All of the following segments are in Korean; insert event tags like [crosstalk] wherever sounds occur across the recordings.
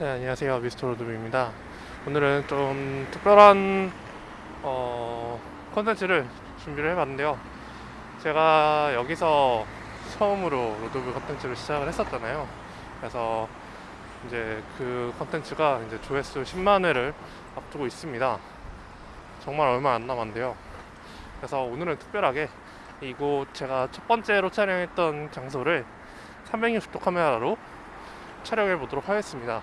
네, 안녕하세요. 미스터 로드입니다. 오늘은 좀 특별한 어, 콘텐츠를 준비를 해봤는데요. 제가 여기서 처음으로 로드뷰 콘텐츠를 시작을 했었잖아요. 그래서 이제 그 콘텐츠가 이제 조회수 10만 회를 앞두고 있습니다. 정말 얼마 안 남았는데요. 그래서 오늘은 특별하게 이곳 제가 첫 번째로 촬영했던 장소를 360도 카메라로 촬영해 보도록 하겠습니다.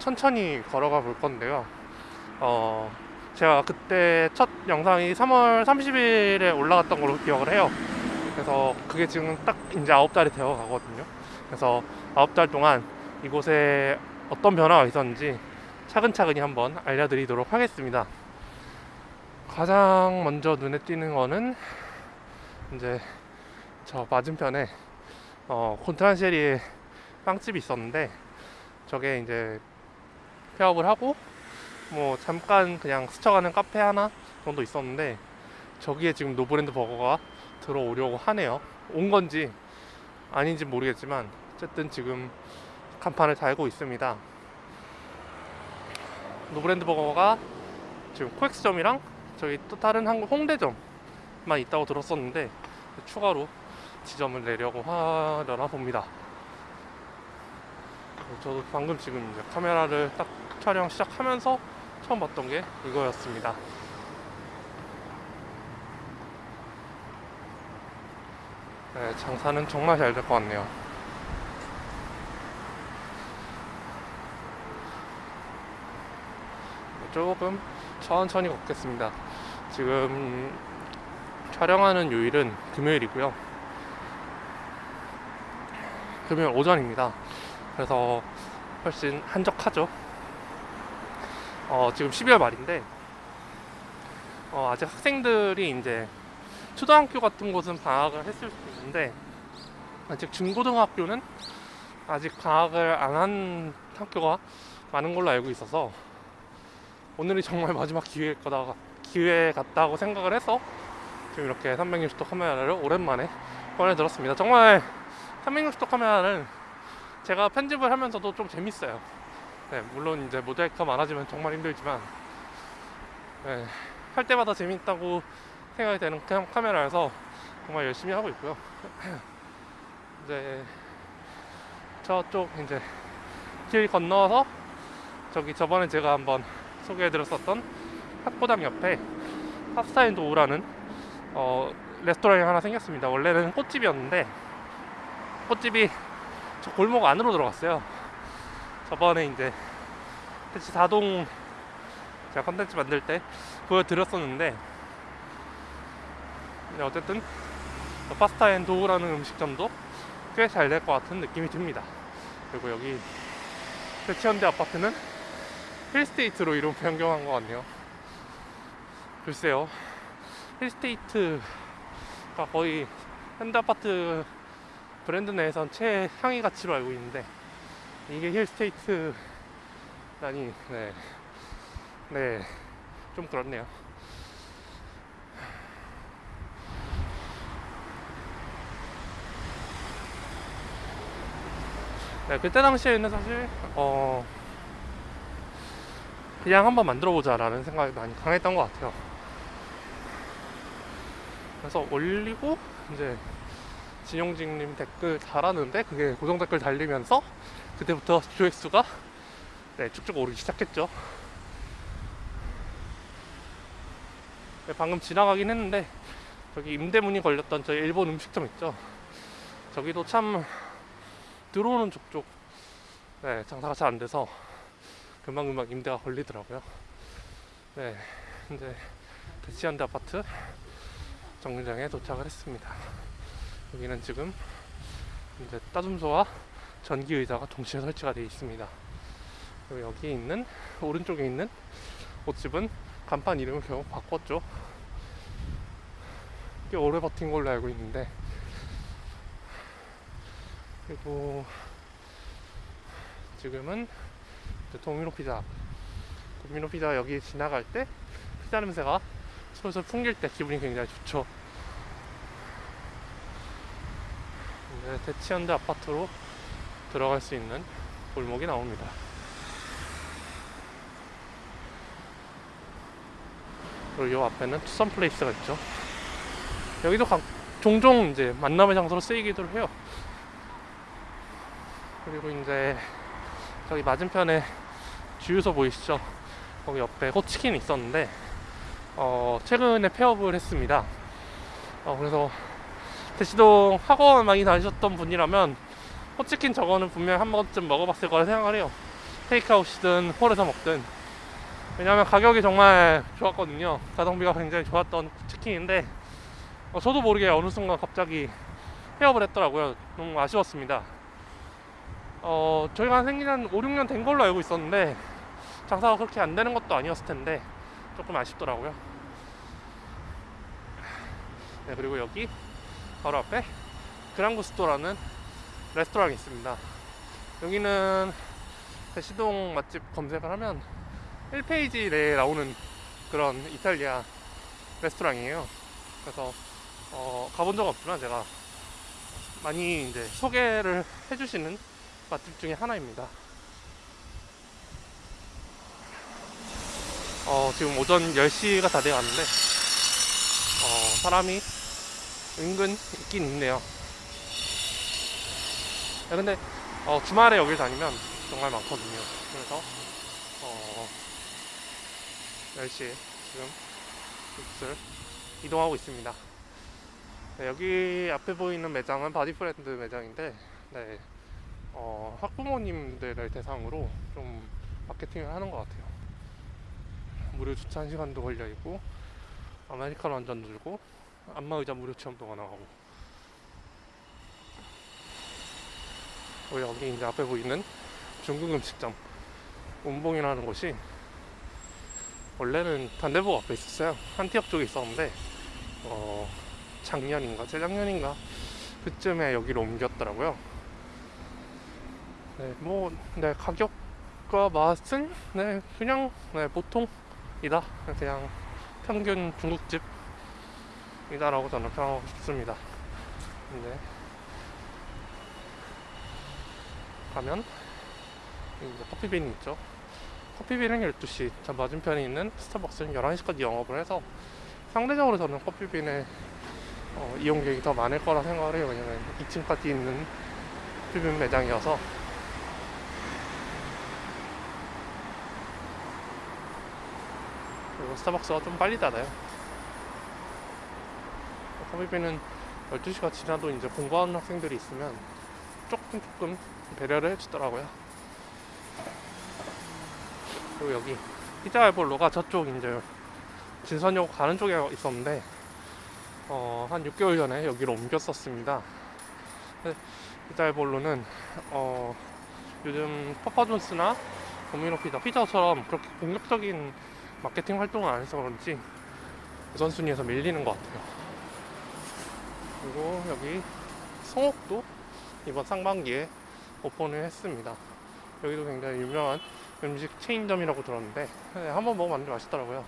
천천히 걸어가 볼 건데요. 어, 제가 그때 첫 영상이 3월 30일에 올라갔던 걸로 기억을 해요. 그래서 그게 지금 딱 이제 9달이 되어 가거든요. 그래서 9달 동안 이곳에 어떤 변화가 있었는지 차근차근히 한번 알려드리도록 하겠습니다. 가장 먼저 눈에 띄는 거는 이제 저 맞은편에 어, 콘트란셰리에 빵집이 있었는데 저게 이제 폐업을 하고 뭐 잠깐 그냥 스쳐가는 카페 하나 정도 있었는데 저기에 지금 노브랜드 버거가 들어오려고 하네요. 온 건지 아닌지 모르겠지만 어쨌든 지금 간판을 달고 있습니다. 노브랜드 버거가 지금 코엑스점이랑 저기 또 다른 한국 홍대점만 있다고 들었었는데 추가로 지점을 내려고 하려나 봅니다. 저도 방금 지금 이제 카메라를 딱 촬영 시작하면서 처음 봤던 게 이거였습니다. 네, 장사는 정말 잘 될 것 같네요. 조금 천천히 걷겠습니다. 지금 촬영하는 요일은 금요일이고요. 금요일 오전입니다. 그래서 훨씬 한적하죠. 어, 지금 12월 말인데 어, 아직 학생들이 이제 초등학교 같은 곳은 방학을 했을 수도 있는데 아직 중고등학교는 아직 방학을 안 한 학교가 많은 걸로 알고 있어서 오늘이 정말 마지막 기회 거다 기회 같다고 생각을 해서 지금 이렇게 360도 카메라를 오랜만에 꺼내 들었습니다. 정말 360도 카메라는 제가 편집을 하면서도 좀 재밌어요. 네, 물론 이제 모자이크가 많아지면 정말 힘들지만 네, 할 때마다 재밌다고 생각이 되는 그냥 카메라여서 정말 열심히 하고 있고요. [clears throat] 이제 저쪽 이제 길 건너서 저기 저번에 제가 한번 소개해드렸었던 학고당 옆에 팝스타인 도우라는 어, 레스토랑이 하나 생겼습니다. 원래는 꽃집이었는데 꽃집이 저 골목 안으로 들어갔어요. 저번에 이제 대치 4동 제가 컨텐츠 만들 때 보여드렸었는데 어쨌든 파스타 앤 도우라는 음식점도 꽤 잘 될 것 같은 느낌이 듭니다. 그리고 여기 대치현대 아파트는 힐스테이트로 이름 변경한 것 같네요. 글쎄요. 힐스테이트가 거의 현대 아파트 브랜드 내에선 최상위 가치로 알고 있는데 이게 힐스테이트라니 네. 네. 좀 그렇네요. 네, 그때 당시에는 사실 어 그냥 한번 만들어 보자 라는 생각이 많이 강했던 것 같아요. 그래서 올리고 이제 진용직님 댓글 달았는데 그게 고정 댓글 달리면서 그때부터 조회수가 네, 쭉쭉 오르기 시작했죠. 네, 방금 지나가긴 했는데 저기 임대문이 걸렸던 저 일본 음식점 있죠. 저기도 참 들어오는 족족 네, 장사가 잘 안 돼서 금방금방 임대가 걸리더라고요. 네, 이제 대치현대 아파트 정류장에 도착을 했습니다. 여기는 지금 이제 따줌소와 전기 의자가 동시에 설치가 되어 있습니다. 그리고 여기 있는 오른쪽에 있는 옷집은 간판 이름을 결국 바꿨죠. 꽤 오래 버틴 걸로 알고 있는데 그리고 지금은 도미노 피자 도미노 피자 여기 지나갈 때 피자 냄새가 솔솔 풍길 때 기분이 굉장히 좋죠. 네, 대치현대 아파트로 들어갈 수 있는 골목이 나옵니다. 그리고 요 앞에는 투썸 플레이스가 있죠. 여기도 각, 종종 이제 만남의 장소로 쓰이기도 해요. 그리고 이제 저기 맞은편에 주유소 보이시죠? 거기 옆에 호치킨 있었는데 어, 최근에 폐업을 했습니다. 어, 그래서 대치동 학원 많이 다니셨던 분이라면 호치킨 저거는 분명 한 번쯤 먹어봤을 거라 생각을 해요. 테이크아웃이든 홀에서 먹든 왜냐하면 가격이 정말 좋았거든요. 가성비가 굉장히 좋았던 치킨인데 어, 저도 모르게 어느 순간 갑자기 폐업을 했더라고요. 너무 아쉬웠습니다. 어, 저희가 생긴 한 5, 6년 된 걸로 알고 있었는데 장사가 그렇게 안 되는 것도 아니었을 텐데 조금 아쉽더라고요. 네, 그리고 여기 바로 앞에 그랑구스토라는 레스토랑이 있습니다. 여기는 대시동 맛집 검색을 하면 1페이지 내에 나오는 그런 이탈리아 레스토랑이에요. 그래서 어, 가본 적 없지만 제가 많이 이제 소개를 해주시는 맛집 중에 하나입니다. 어, 지금 오전 10시가 다 되어 가는데 어, 사람이 은근 있긴 있네요. 야, 근데 어, 주말에 여길 다니면 정말 많거든요. 그래서 어, 10시에 지금 이곳을 이동하고 있습니다. 네, 여기 앞에 보이는 매장은 바디프렌드 매장인데 네, 어, 학부모님들을 대상으로 좀 마케팅을 하는 것 같아요. 무료 주차 1시간도 걸려 있고 아메리카노 한잔 들고 안마의자 무료 체험도 가능하고 그리고 여기 이제 앞에 보이는 중국 음식점. 운봉이라는 곳이 원래는 단대부 앞에 있었어요. 한티역 쪽에 있었는데 어, 작년인가? 재작년인가? 그쯤에 여기로 옮겼더라고요. 네, 뭐, 네, 가격과 맛은, 네, 그냥, 네, 보통이다. 그냥 평균 중국집이다라고 저는 평하고 싶습니다. 근데, 가면, 이제 커피빈이 있죠. 커피빈은 12시, 저 맞은편에 있는 스타벅스는 11시까지 영업을 해서 상대적으로 저는 커피빈의 어, 이용객이 더 많을 거라 생각을 해요. 왜냐면 2층까지 있는 커피빈 매장이어서 그리고 스타벅스가 좀 빨리 닫아요. 커피빈은 12시가 지나도 이제 공부하는 학생들이 있으면 조금 조금 배려를 해주더라고요. 그리고 여기 피자 알볼로가 저쪽 이제 진선역 가는 쪽에 있었는데 어, 한 6개월 전에 여기로 옮겼었습니다. 근데 피자 알볼로는 어, 요즘 퍼퍼존스나 도미노 피자, 피자처럼 그렇게 공격적인 마케팅 활동을 안 해서 그런지 우선순위에서 밀리는 것 같아요. 그리고 여기 성옥도 이번 상반기에 오픈을 했습니다. 여기도 굉장히 유명한 음식 체인점이라고 들었는데 네, 한번 먹어봤는데 맛있더라고요.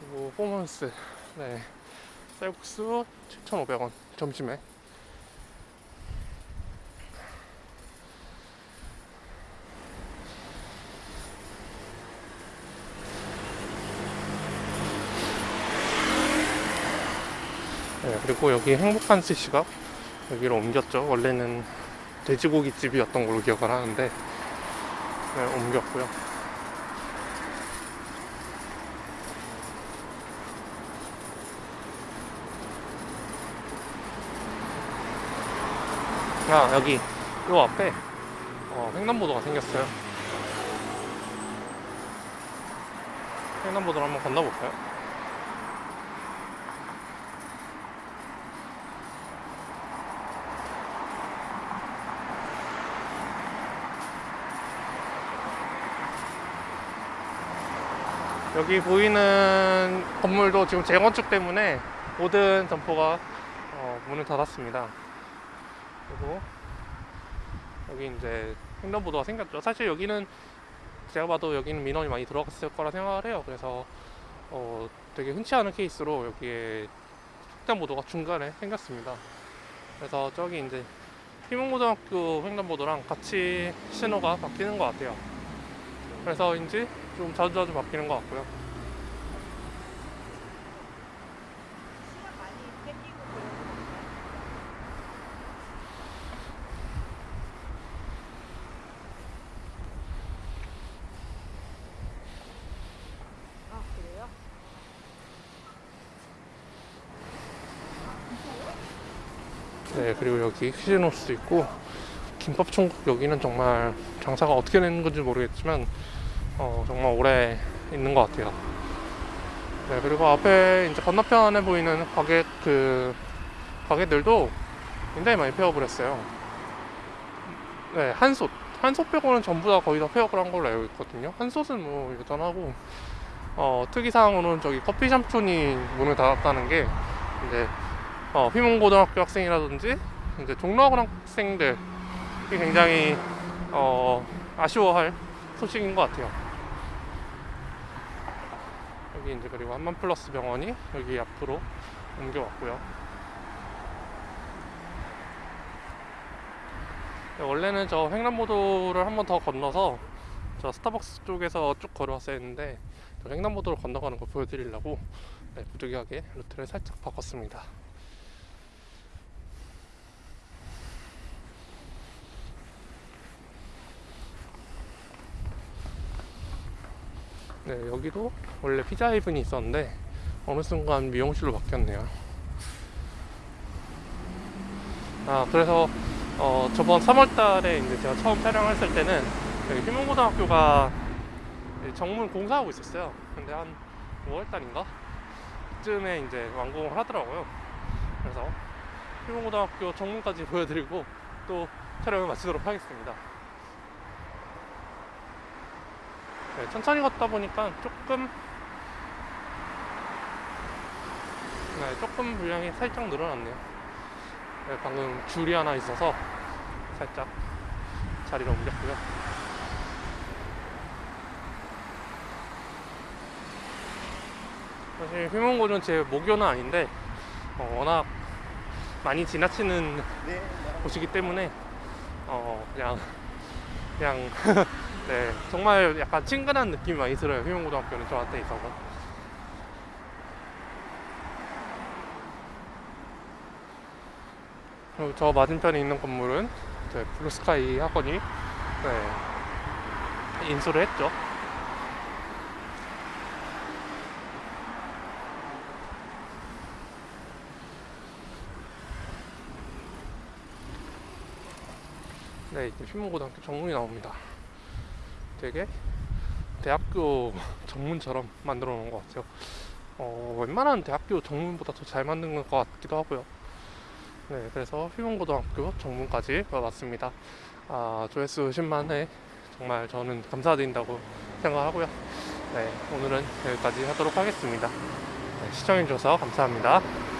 그리고 포먼스 네, 쌀국수 7,500원 점심에 네, 그리고 여기 행복한 스시가 여기로 옮겼죠. 원래는 돼지고기 집이었던 걸로 기억을 하는데 네, 옮겼고요. 아 여기 요 앞에 어, 횡단보도가 생겼어요. 횡단보도를 한번 건너볼까요? 여기 보이는 건물도 지금 재건축 때문에 모든 점포가 어, 문을 닫았습니다. 그리고 여기 이제 횡단보도가 생겼죠. 사실 여기는 제가 봐도 여기는 민원이 많이 들어갔을 거라 생각을 해요. 그래서 어, 되게 흔치 않은 케이스로 여기에 횡단보도가 중간에 생겼습니다. 그래서 저기 이제 희문고등학교 횡단보도랑 같이 신호가 바뀌는 것 같아요. 그래서인지 좀 자주자주 바뀌는 것 같고요. 네, 그리고 여기 휴지노스도 있고 김밥천국 여기는 정말 장사가 어떻게 되는 건지 모르겠지만 어, 정말 오래 있는 것 같아요. 네, 그리고 앞에 이제 건너편에 보이는 가게 그 가게들도 굉장히 많이 폐업을 했어요. 네, 한솥. 한솥 빼고는 전부 다 거의 다 폐업을 한 걸로 알고 있거든요. 한솥은 뭐 여전하고, 어, 특이사항으로는 저기 커피 샴푸니 문을 닫았다는 게, 이제, 어, 휘문고등학교 학생이라든지, 이제 종로학원 학생들이 굉장히, 어, 아쉬워할 소식인 것 같아요. 여기 이제 그리고 한만 플러스 병원이 여기 앞으로 옮겨왔고요. 네, 원래는 저 횡단보도를 한 번 더 건너서 저 스타벅스 쪽에서 쭉 걸어왔어야 했는데 저 횡단보도를 건너가는 거 보여드리려고 네, 부득이하게 루트를 살짝 바꿨습니다. 네, 여기도 원래 피자 헤븐이 있었는데 어느 순간 미용실로 바뀌었네요. 아, 그래서 어, 저번 3월달에 이제 제가 처음 촬영했을 때는 여기 휘문고등학교가 정문 공사하고 있었어요. 근데 한 5월달인가 그쯤에 이제 완공을 하더라고요. 그래서 휘문고등학교 정문까지 [laughs] 보여드리고 또 촬영을 마치도록 하겠습니다. 네, 천천히 걷다 보니까 조금 네, 조금 분량이 살짝 늘어났네요. 네, 방금 줄이 하나 있어서 살짝 자리를 옮겼고요. 사실 휘문고는 제 목요는 아닌데 어, 워낙 많이 지나치는 곳이기 때문에 어, 그냥 그냥 [laughs] 네 정말 약간 친근한 느낌이 많이 들어요. 휘문고등학교는 저한테 있어서. 그리고 저 맞은편에 있는 건물은 네, 블루스카이 학원이 네, 인수를 했죠. 네 이제 휘문고등학교 정문이 나옵니다 되게 대학교 정문처럼 만들어 놓은 것 같아요. 어, 웬만한 대학교 정문보다 더 잘 만든 것 같기도 하고요. 네, 그래서 휘문고등학교 정문까지 왔습니다. 아, 조회수 10만에 정말 저는 감사드린다고 생각하고요. 네, 오늘은 여기까지 하도록 하겠습니다. 네, 시청해주셔서 감사합니다.